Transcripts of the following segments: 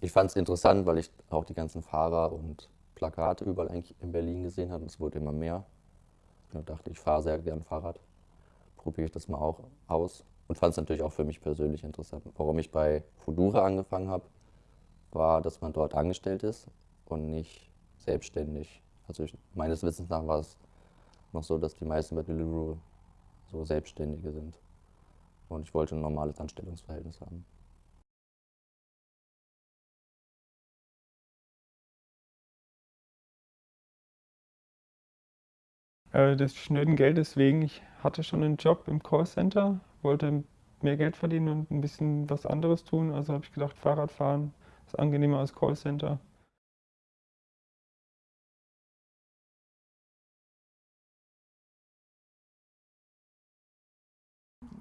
ich fand es interessant, weil ich auch die ganzen Fahrer und Plakate überall eigentlich in Berlin gesehen habe. Es wurde immer mehr. Da dachte ich, fahre sehr gern Fahrrad. Probiere ich das mal auch aus. Und fand es natürlich auch für mich persönlich interessant. Warum ich bei Fudura angefangen habe, war, dass man dort angestellt ist und nicht selbstständig. Also ich, meines Wissens nach war es noch so, dass die meisten bei Deliveroo so Selbstständige sind. Und ich wollte ein normales Anstellungsverhältnis haben. Äh, des schnöden Geldes wegen. Ich hatte schon einen Job im Callcenter, wollte mehr Geld verdienen und ein bisschen was anderes tun. Also habe ich gedacht, Fahrradfahren ist angenehmer als Callcenter.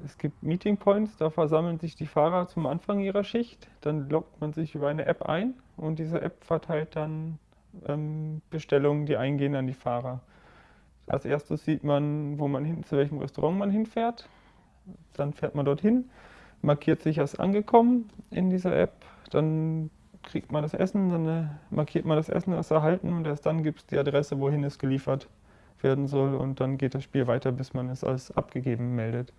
Es gibt Meeting Points, da versammeln sich die Fahrer zum Anfang ihrer Schicht. Dann loggt man sich über eine App ein und diese App verteilt dann ähm, Bestellungen, die eingehen an die Fahrer. Als erstes sieht man, wo man hin, zu welchem Restaurant man hinfährt. Dann fährt man dorthin, markiert sich als angekommen in dieser App. Dann kriegt man das Essen, dann äh, markiert man das Essen als erhalten und erst dann gibt es die Adresse, wohin es geliefert werden soll. Und dann geht das Spiel weiter, bis man es als abgegeben meldet.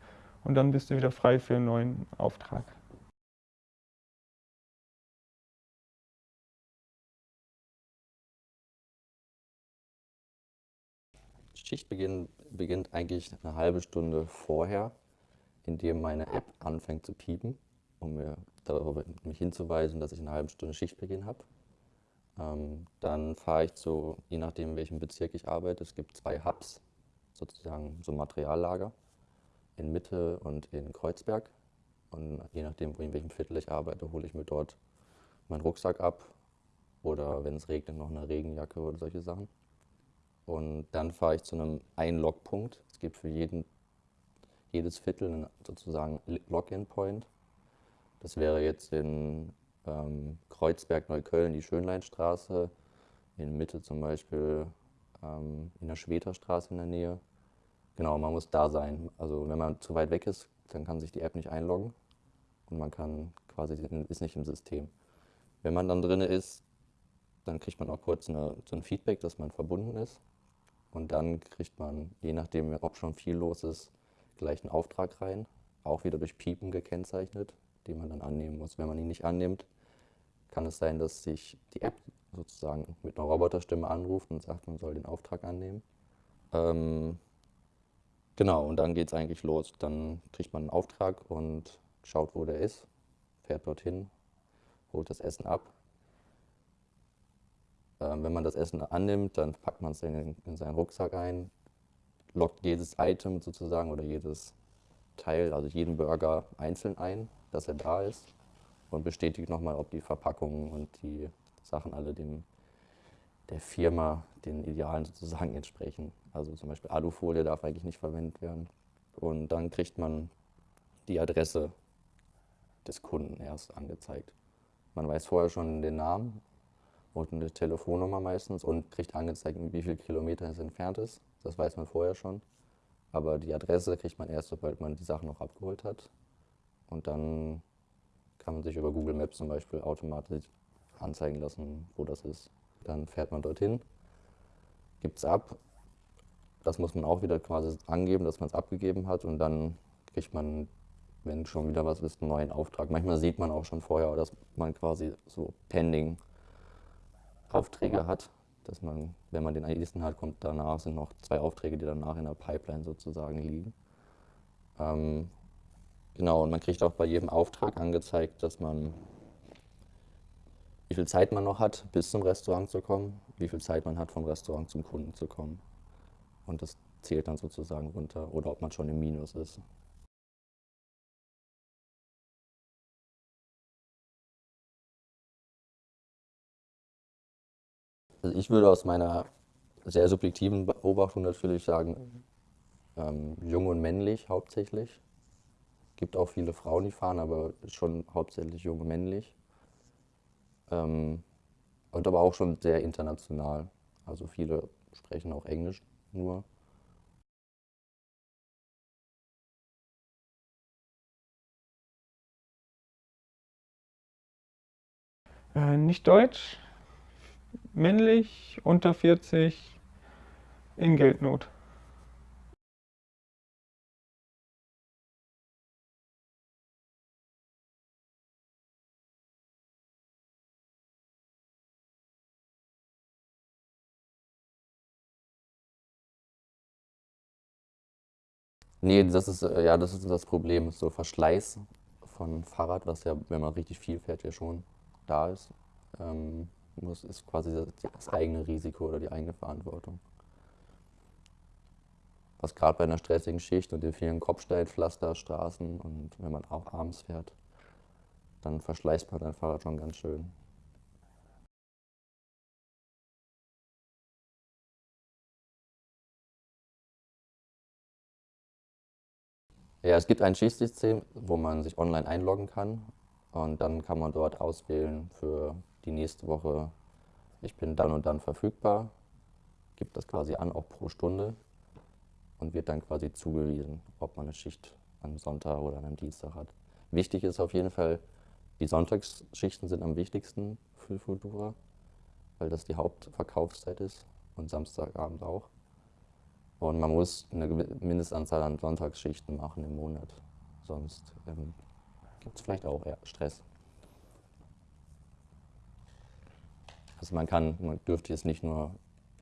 Und dann bist du wieder frei für einen neuen Auftrag. Schichtbeginn beginnt eigentlich eine halbe Stunde vorher, indem meine App anfängt zu piepen, um mir darüber mich hinzuweisen, dass ich eine halbe Stunde Schichtbeginn habe. Ähm, dann fahre ich zu, je nachdem in welchem Bezirk ich arbeite, es gibt zwei Hubs, sozusagen so Materiallager, in Mitte und in Kreuzberg. Und je nachdem, in welchem Viertel ich arbeite, hole ich mir dort meinen Rucksack ab oder wenn es regnet, noch eine Regenjacke oder solche Sachen. Und dann fahre ich zu einem Einlogpunkt. Es gibt für jeden, jedes Viertel einen sozusagen Login-Point. Das wäre jetzt in ähm, Kreuzberg, Neukölln die Schönleinstraße, in Mitte zum Beispiel ähm, in der Schweterstraße in der Nähe. Genau, man muss da sein. Also wenn man zu weit weg ist, dann kann sich die App nicht einloggen und man kann quasi ist nicht im System. Wenn man dann drin ist, dann kriegt man auch kurz eine, so ein Feedback, dass man verbunden ist. Und dann kriegt man, je nachdem, ob schon viel los ist, gleich einen Auftrag rein, auch wieder durch Piepen gekennzeichnet, den man dann annehmen muss. Wenn man ihn nicht annimmt, kann es sein, dass sich die App sozusagen mit einer Roboterstimme anruft und sagt, man soll den Auftrag annehmen. Ähm, genau, und dann geht es eigentlich los. Dann kriegt man einen Auftrag und schaut, wo der ist, fährt dorthin, holt das Essen ab ähm, wenn man das Essen annimmt, dann packt man es in, in seinen Rucksack ein, lockt jedes Item sozusagen oder jedes Teil, also jeden Burger einzeln ein, dass er da ist und bestätigt nochmal, ob die Verpackungen und die Sachen alle dem, der Firma, den Idealen sozusagen entsprechen. Also zum Beispiel Alufolie darf eigentlich nicht verwendet werden. Und dann kriegt man die Adresse des Kunden erst angezeigt. Man weiß vorher schon den Namen und eine Telefonnummer meistens und kriegt angezeigt, wie viele Kilometer es entfernt ist. Das weiß man vorher schon. Aber die Adresse kriegt man erst, sobald man die Sachen noch abgeholt hat. Und dann kann man sich über Google Maps zum Beispiel automatisch anzeigen lassen, wo das ist. Dann fährt man dorthin, gibt es ab. Das muss man auch wieder quasi angeben, dass man es abgegeben hat. Und dann kriegt man, wenn schon wieder was ist, einen neuen Auftrag. Manchmal sieht man auch schon vorher, dass man quasi so pending Aufträge hat, dass man, wenn man den nächsten hat, kommt danach sind noch zwei Aufträge, die danach in der Pipeline sozusagen liegen. Ähm, genau, und man kriegt auch bei jedem Auftrag angezeigt, dass man, wie viel Zeit man noch hat, bis zum Restaurant zu kommen, wie viel Zeit man hat, vom Restaurant zum Kunden zu kommen. Und das zählt dann sozusagen runter oder ob man schon im Minus ist. Also ich würde aus meiner sehr subjektiven Beobachtung natürlich sagen, ähm, jung und männlich hauptsächlich. Gibt auch viele Frauen, die fahren, aber schon hauptsächlich jung und männlich. Ähm, und aber auch schon sehr international. Also viele sprechen auch Englisch nur. Äh, nicht deutsch, männlich, unter 40, in Geldnot. Nee, das ist, äh, ja, das ist das Problem, so Verschleiß von Fahrrad, was ja, wenn man richtig viel fährt, ja schon da ist, ähm, muss, ist quasi das, eigene Risiko oder die eigene Verantwortung. Was gerade bei einer stressigen Schicht und den vielen Kopfsteinpflasterstraßen und wenn man auch abends fährt, dann verschleißt man sein Fahrrad schon ganz schön. Ja, es gibt ein Schichtsystem, wo man sich online einloggen kann und dann kann man dort auswählen für die nächste Woche, ich bin dann und dann verfügbar, gibt das quasi an, auch pro Stunde und wird dann quasi zugewiesen, ob man eine Schicht am Sonntag oder am Dienstag hat. Wichtig ist auf jeden Fall, die Sonntagsschichten sind am wichtigsten für Futura, weil das die Hauptverkaufszeit ist und Samstagabend auch. Und man muss eine Mindestanzahl an Sonntagsschichten machen im Monat. Sonst ähm, gibt es vielleicht auch Stress. Also man kann, man dürfte jetzt nicht nur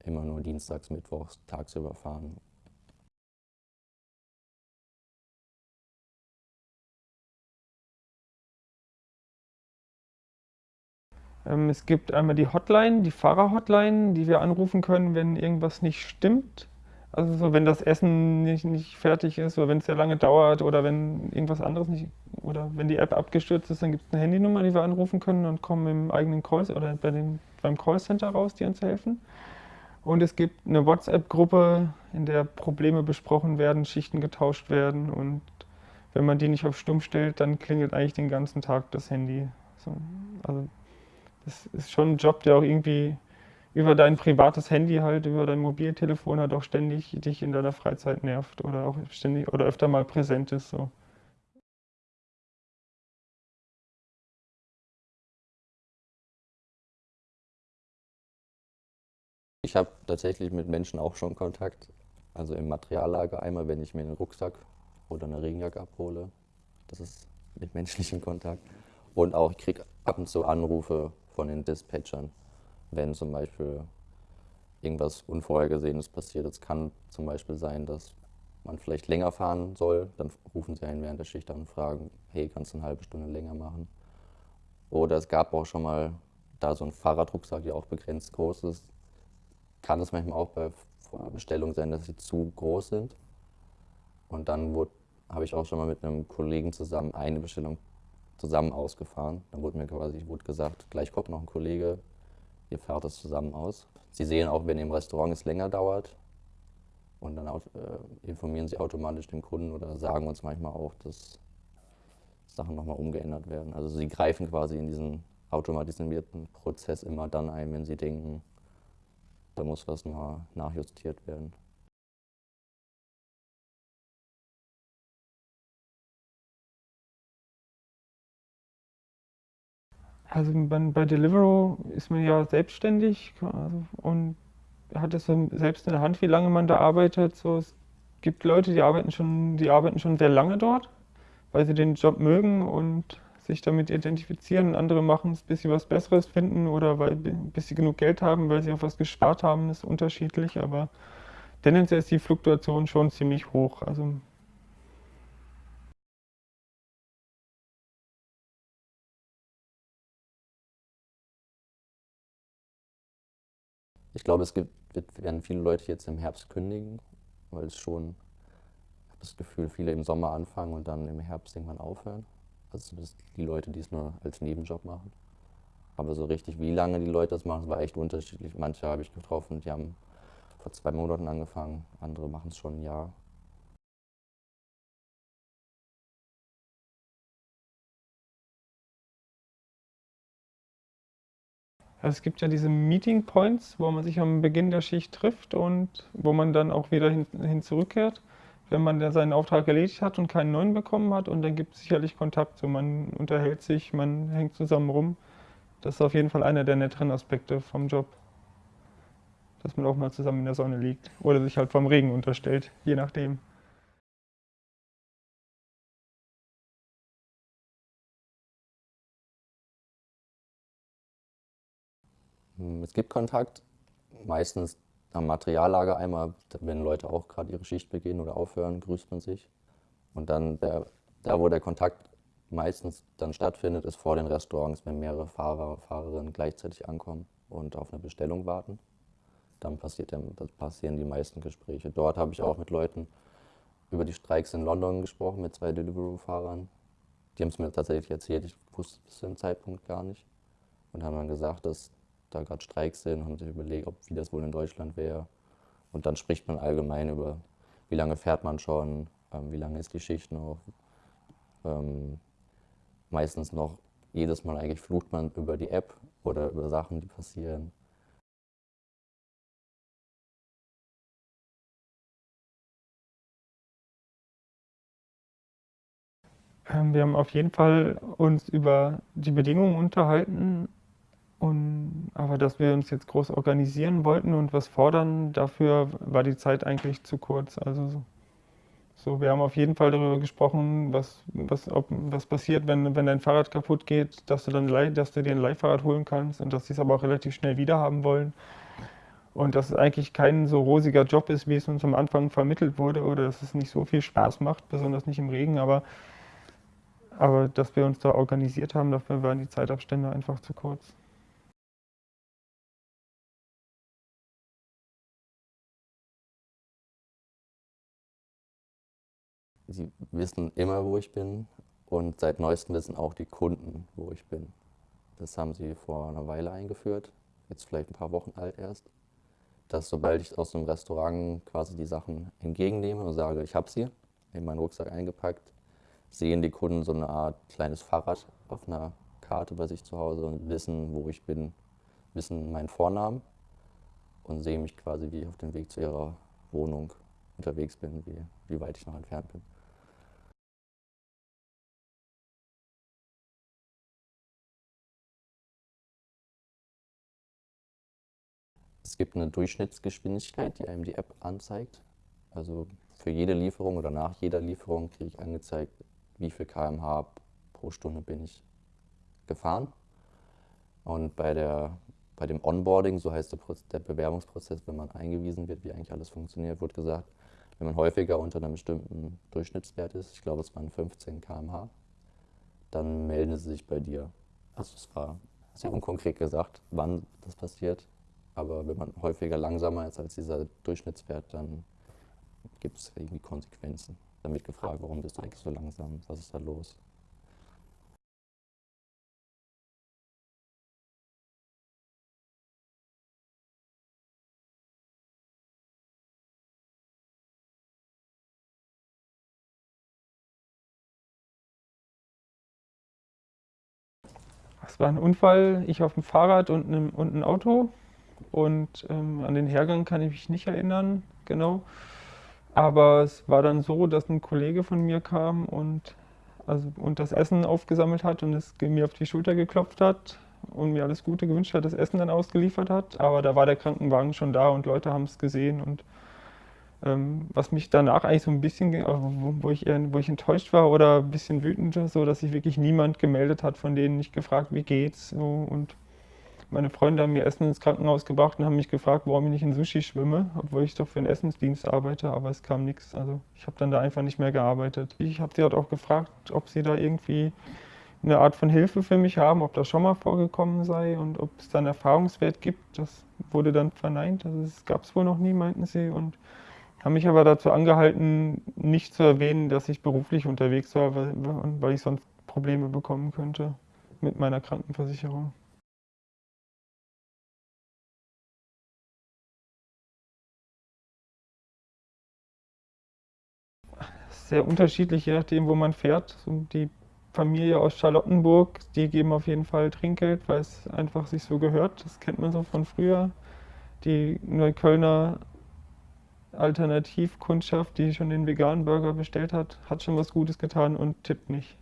immer nur dienstags, mittwochs tagsüber fahren. Ähm, es gibt einmal die Hotline, die Fahrerhotline, die wir anrufen können, wenn irgendwas nicht stimmt. Also so, wenn das Essen nicht, nicht fertig ist oder wenn es sehr lange dauert oder wenn irgendwas anderes nicht oder wenn die App abgestürzt ist, dann gibt es eine Handynummer, die wir anrufen können und kommen im eigenen Call oder bei dem, beim Callcenter raus, die uns helfen. Und es gibt eine WhatsApp-Gruppe, in der Probleme besprochen werden, Schichten getauscht werden und wenn man die nicht auf Stumm stellt, dann klingelt eigentlich den ganzen Tag das Handy. So, also das ist schon ein Job, der auch irgendwie über dein privates Handy halt, über dein Mobiltelefon halt auch ständig dich in deiner Freizeit nervt oder auch ständig oder öfter mal präsent ist. So. Ich habe tatsächlich mit Menschen auch schon Kontakt. Also im Materiallager einmal, wenn ich mir einen Rucksack oder eine Regenjacke abhole. Das ist mit menschlichem Kontakt. Und auch, ich kriege ab und zu Anrufe von den Dispatchern wenn zum Beispiel irgendwas Unvorhergesehenes passiert. Es kann zum Beispiel sein, dass man vielleicht länger fahren soll, dann rufen sie einen während der Schicht an und fragen, hey, kannst du eine halbe Stunde länger machen? Oder es gab auch schon mal da so ein Fahrradrucksack, der auch begrenzt groß ist. Kann es manchmal auch bei Bestellungen sein, dass sie zu groß sind. Und dann habe ich auch schon mal mit einem Kollegen zusammen eine Bestellung zusammen ausgefahren. Dann wurde mir quasi wurde gesagt, gleich kommt noch ein Kollege, ihr fahrt das zusammen aus. Sie sehen auch, wenn im Restaurant es länger dauert und dann äh, informieren sie automatisch den Kunden oder sagen uns manchmal auch, dass Sachen nochmal umgeändert werden. Also sie greifen quasi in diesen automatisierten Prozess immer dann ein, wenn sie denken, da muss was mal nachjustiert werden. Also bei Deliveroo ist man ja selbstständig also, und hat es selbst in der Hand, wie lange man da arbeitet. So, es gibt Leute, die arbeiten schon, die arbeiten schon sehr lange dort, weil sie den Job mögen und sich damit identifizieren. Andere machen es, bis sie was Besseres finden oder weil, bis sie genug Geld haben, weil sie auf was gespart haben, ist unterschiedlich. Aber tendenziell ist die Fluktuation schon ziemlich hoch. Also Ich glaube, es gibt, werden viele Leute jetzt im Herbst kündigen, weil es schon, ich habe das Gefühl, viele im Sommer anfangen und dann im Herbst irgendwann aufhören. Also zumindest die Leute, die es nur als Nebenjob machen. Aber so richtig, wie lange die Leute das machen, war echt unterschiedlich. Manche habe ich getroffen, die haben vor zwei Monaten angefangen, andere machen es schon ein Jahr. Also es gibt ja diese Meeting Points, wo man sich am Beginn der Schicht trifft und wo man dann auch wieder hin, hin zurückkehrt, wenn man dann seinen Auftrag erledigt hat und keinen neuen bekommen hat. Und dann gibt es sicherlich Kontakt. So man unterhält sich, man hängt zusammen rum. Das ist auf jeden Fall einer der netteren Aspekte vom Job. Dass man auch mal zusammen in der Sonne liegt oder sich halt vom Regen unterstellt, je nachdem. Es gibt Kontakt, meistens am Materiallager einmal, wenn Leute auch gerade ihre Schicht beginnen oder aufhören, grüßt man sich. Und dann der, da, wo der Kontakt meistens dann stattfindet, ist vor den Restaurants, wenn mehrere Fahrer, Fahrerinnen gleichzeitig ankommen und auf eine Bestellung warten. Dann passiert der, passieren die meisten Gespräche. Dort habe ich auch mit Leuten über die Streiks in London gesprochen, mit zwei Deliveroo-Fahrern. Die haben es mir tatsächlich erzählt, ich wusste es zu dem Zeitpunkt gar nicht. Und haben dann gesagt, dass da gerade Streiks sind haben sich überlegt, ob, wie das wohl in Deutschland wäre. Und dann spricht man allgemein über, wie lange fährt man schon, ähm, wie lange ist die Schicht noch. Ähm, meistens noch, jedes Mal eigentlich flucht man über die App oder über Sachen, die passieren. Ähm, wir haben auf jeden Fall uns über die Bedingungen unterhalten aber dass wir uns jetzt groß organisieren wollten und was fordern, dafür war die Zeit eigentlich zu kurz. Also so, wir haben auf jeden Fall darüber gesprochen, was, was, ob, was passiert, wenn, wenn dein Fahrrad kaputt geht, dass du, dann, dass du dir ein Leihfahrrad holen kannst und dass sie es aber auch relativ schnell wieder haben wollen. Und dass es eigentlich kein so rosiger Job ist, wie es uns am Anfang vermittelt wurde, oder dass es nicht so viel Spaß macht, besonders nicht im Regen, aber, aber dass wir uns da organisiert haben, dafür waren die Zeitabstände einfach zu kurz. Sie wissen immer, wo ich bin und seit neuestem wissen auch die Kunden, wo ich bin. Das haben sie vor einer Weile eingeführt, jetzt vielleicht ein paar Wochen alt erst, dass sobald ich aus dem Restaurant quasi die Sachen entgegennehme und sage, ich habe sie, in meinen Rucksack eingepackt, sehen die Kunden so eine Art kleines Fahrrad auf einer Karte bei sich zu Hause und wissen, wo ich bin, wissen meinen Vornamen und sehen mich quasi, wie ich auf dem Weg zu ihrer Wohnung unterwegs bin, wie, wie weit ich noch entfernt bin. Es gibt eine Durchschnittsgeschwindigkeit, die einem die App anzeigt. Also für jede Lieferung oder nach jeder Lieferung kriege ich angezeigt, wie viel km/h pro Stunde bin ich gefahren. Und bei, der, bei dem Onboarding, so heißt der, der Bewerbungsprozess, wenn man eingewiesen wird, wie eigentlich alles funktioniert, wird gesagt, wenn man häufiger unter einem bestimmten Durchschnittswert ist, ich glaube es waren 15 km/h, dann melden sie sich bei dir. Also es war sehr unkonkret gesagt, wann das passiert. Aber wenn man häufiger langsamer ist als dieser Durchschnittswert, dann gibt es irgendwie Konsequenzen. Dann wird gefragt, warum bist du eigentlich so langsam? Was ist da los? Es war ein Unfall, ich auf dem Fahrrad und, einem, und ein Auto. Und ähm, an den Hergang kann ich mich nicht erinnern, genau. Aber es war dann so, dass ein Kollege von mir kam und, also, und das Essen aufgesammelt hat und es mir auf die Schulter geklopft hat und mir alles Gute gewünscht hat, das Essen dann ausgeliefert hat. Aber da war der Krankenwagen schon da und Leute haben es gesehen. Und ähm, was mich danach eigentlich so ein bisschen, wo, wo, ich eher, wo ich enttäuscht war oder ein bisschen wütend, so dass sich wirklich niemand gemeldet hat, von denen nicht gefragt, wie geht's. So, und meine Freunde haben mir Essen ins Krankenhaus gebracht und haben mich gefragt, warum ich nicht in Sushi schwimme, obwohl ich doch für einen Essensdienst arbeite, aber es kam nichts. Also ich habe dann da einfach nicht mehr gearbeitet. Ich habe sie halt auch gefragt, ob sie da irgendwie eine Art von Hilfe für mich haben, ob das schon mal vorgekommen sei und ob es da einen Erfahrungswert gibt. Das wurde dann verneint. Also es gab es wohl noch nie, meinten sie. Und haben mich aber dazu angehalten, nicht zu erwähnen, dass ich beruflich unterwegs war, weil, weil ich sonst Probleme bekommen könnte mit meiner Krankenversicherung. Sehr unterschiedlich, je nachdem, wo man fährt. die Familie aus Charlottenburg, die geben auf jeden Fall Trinkgeld, weil es einfach sich so gehört. Das kennt man so von früher. Die Neuköllner Alternativkundschaft, die schon den veganen Burger bestellt hat, hat schon was Gutes getan und tippt nicht.